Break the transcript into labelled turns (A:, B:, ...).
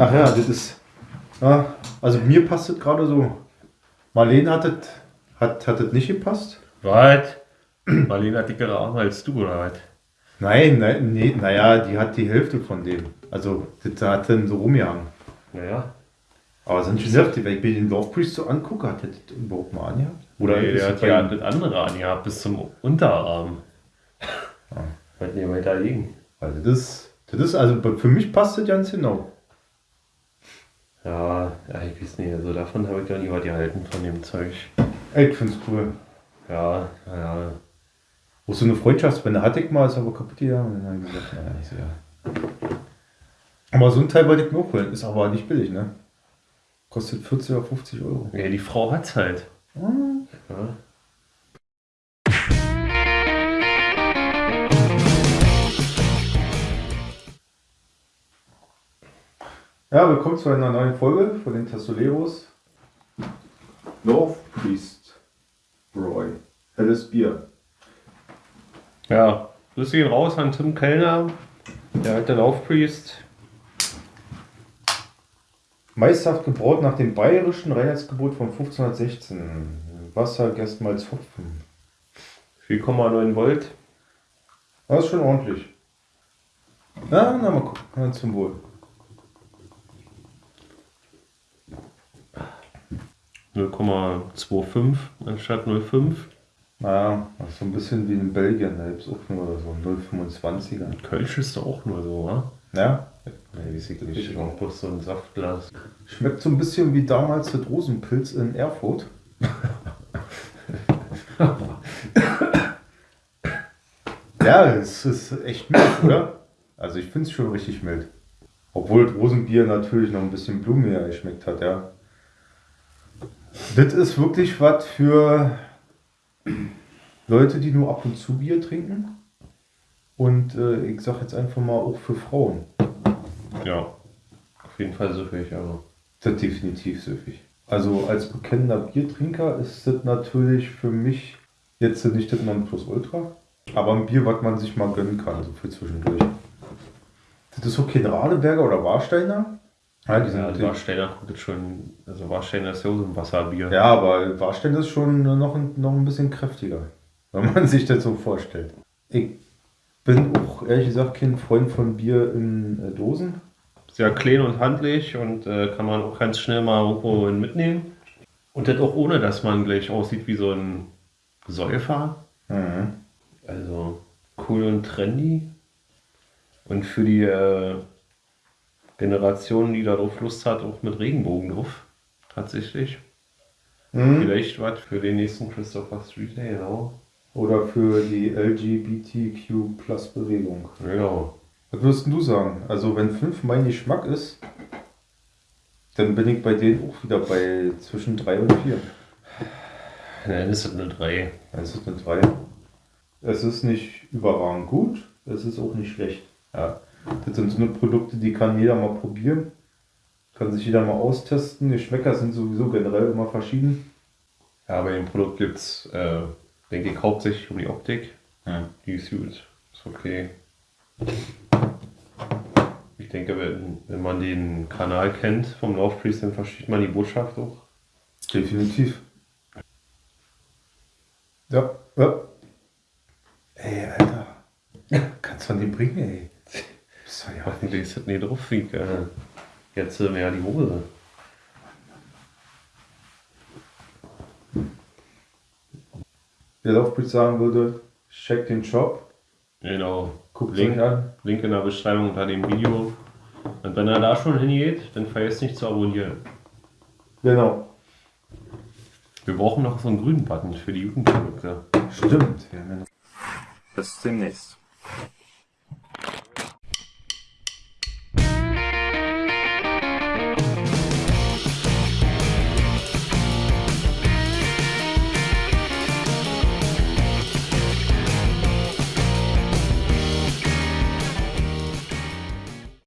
A: Ach ja, das ist. Ja, also mir passt das gerade so. Marlene hat das, hat, hat das nicht gepasst.
B: Was? Marlene hat dickere Arme als du, oder was?
A: Nein, nein, nee, naja, die hat die Hälfte von dem. Also, das hat dann so rumgehangen.
B: Naja.
A: Aber sonst gesagt, wenn ich mir den Love Priest so angucke, hat der das überhaupt mal angehabt?
B: Oder nee, der hat ja das andere angehabt, bis zum Unterarm. Wollt ihr weiter liegen?
A: Also das, das ist, also für mich passt das ganz genau.
B: Ja, ja, ich weiß nicht, also davon habe ich ja nie was gehalten, von dem Zeug.
A: Ich find's cool.
B: Ja, ja.
A: Wo so eine Freundschaftsbänder hatte ich mal, ist aber kaputt gegangen. Und dann habe ich gesagt, naja, ich so, ja. Aber so ein Teil wollte ich mir auch holen, ist aber nicht billig, ne? Kostet 40 oder 50 Euro.
B: Ja, die Frau hat's halt.
A: Hm.
B: Ja.
A: Ja, willkommen zu einer neuen Folge von den Testoleros. Love Priest Roy. Helles Bier.
B: Ja, Grüße gehen raus an Tim Kellner, der alte Laufpriest.
A: Meisterhaft gebraut nach dem bayerischen Reinheitsgebot von 1516. Wasser, Gerstmalz, Hopfen.
B: 4,9 Volt.
A: Das ist schon ordentlich. Na, na, mal gucken. Na, zum Wohl.
B: 0,25 anstatt 0,5.
A: Naja, das ist so ein bisschen wie in Belgien. Da gibt es auch nur so 0,25er.
B: Kölsch ist doch auch nur so, wa?
A: Ja? Nee, weiß ich
B: auch bloß so ein Saftglas.
A: Schmeckt so ein bisschen wie damals der Rosenpilz in Erfurt. ja, es ist echt mild, oder? Also ich finde es schon richtig mild. Obwohl das Rosenbier natürlich noch ein bisschen blumiger geschmeckt hat, ja. Das ist wirklich was für Leute, die nur ab und zu Bier trinken. Und äh, ich sag jetzt einfach mal auch für Frauen.
B: Ja, auf jeden Fall süffig, aber.
A: Das ist definitiv süffig. Also als bekennender Biertrinker ist das natürlich für mich jetzt nicht das Nonplusultra, aber ein Bier, was man sich mal gönnen kann, so für zwischendurch. Das ist so kein Radeberger oder Warsteiner. Ja, die sind
B: Ja, Warsteiner jetzt schon. Also Warsteiner ist ja so ein Wasserbier.
A: ja, aber Warsteiner ist schon noch ein, noch ein bisschen kräftiger, wenn man sich das so vorstellt. Ich bin auch ehrlich gesagt kein Freund von Bier in äh, Dosen.
B: Sehr klein und handlich und äh, kann man auch ganz schnell mal irgendwo mitnehmen. Und das auch ohne, dass man gleich aussieht wie so ein Säufer.
A: Mhm.
B: Also cool und trendy. Und für die äh, Generation, die darauf Lust hat, auch mit Regenbogen drauf. Tatsächlich.
A: Mhm.
B: Vielleicht was für den nächsten Christopher Street Day, genau.
A: Oder für die LGBTQ-Plus-Bewegung.
B: Genau.
A: Was würdest du sagen? Also, wenn 5 mein Geschmack ist, dann bin ich bei denen auch wieder bei zwischen 3 und 4.
B: Nein, ist eine 3.
A: Es ist eine 3. Es ist nicht überragend gut, es ist auch nicht schlecht. Ja. Das sind so eine Produkte, die kann jeder mal probieren. Kann sich jeder mal austesten. Geschmäcker sind sowieso generell immer verschieden.
B: Ja, bei dem Produkt gibt es, äh, denke ich, hauptsächlich um die Optik. Die ist gut. Ist okay. Ich denke, wenn, wenn man den Kanal kennt vom Laufpriest, dann versteht man die Botschaft auch.
A: Definitiv. Ja, ja. Ey, Alter. Kannst du an den bringen, ey. Bist du ja
B: Hoffentlich ist das nicht drauf, wie äh, jetzt äh, mehr die Hose.
A: Wer Laufbrief sagen würde, check den Shop,
B: Genau.
A: guckt
B: Link,
A: euch an.
B: Link in der Beschreibung unter dem Video. Und wenn er da schon hingeht, dann vergesst nicht zu abonnieren.
A: Genau.
B: Wir brauchen noch so einen grünen Button für die Jugendprodukte.
A: Stimmt. Wir ja
B: Bis demnächst.